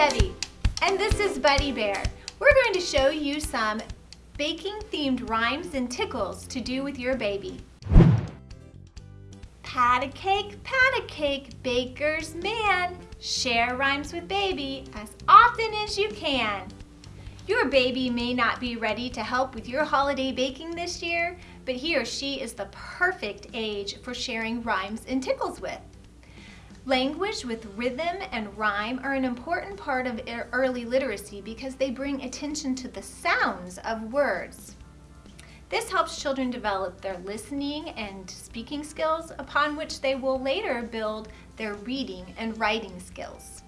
Debbie, and this is Buddy Bear. We're going to show you some baking-themed rhymes and tickles to do with your baby. Pat a cake, pat a cake, baker's man. Share rhymes with baby as often as you can. Your baby may not be ready to help with your holiday baking this year, but he or she is the perfect age for sharing rhymes and tickles with. Language with rhythm and rhyme are an important part of early literacy because they bring attention to the sounds of words. This helps children develop their listening and speaking skills upon which they will later build their reading and writing skills.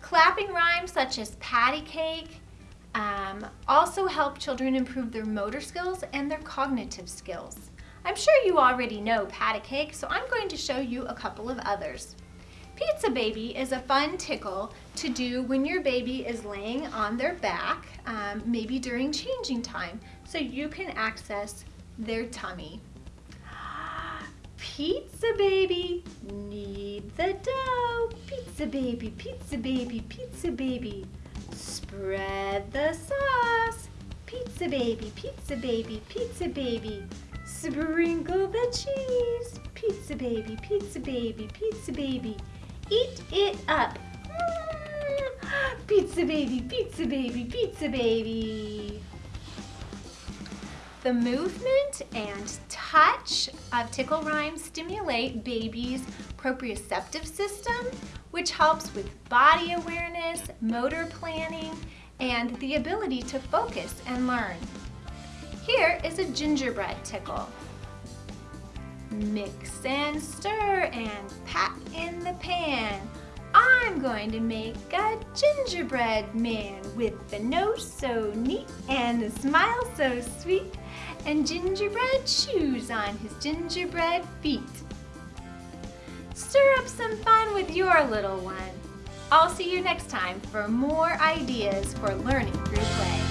Clapping rhymes such as patty cake um, also help children improve their motor skills and their cognitive skills. I'm sure you already know pat a cake, so I'm going to show you a couple of others. Pizza baby is a fun tickle to do when your baby is laying on their back, um, maybe during changing time, so you can access their tummy. Pizza baby, knead the dough. Pizza baby, pizza baby, pizza baby. Spread the sauce. Pizza baby, pizza baby, pizza baby. Sprinkle the cheese. Pizza baby, pizza baby, pizza baby. Eat it up. Mm. Pizza baby, pizza baby, pizza baby. The movement and touch of tickle rhymes stimulate baby's proprioceptive system, which helps with body awareness, motor planning, and the ability to focus and learn. Here is a gingerbread tickle. Mix and stir and pat in the pan. I'm going to make a gingerbread man with the nose so neat and the smile so sweet and gingerbread shoes on his gingerbread feet. Stir up some fun with your little one. I'll see you next time for more ideas for learning through play.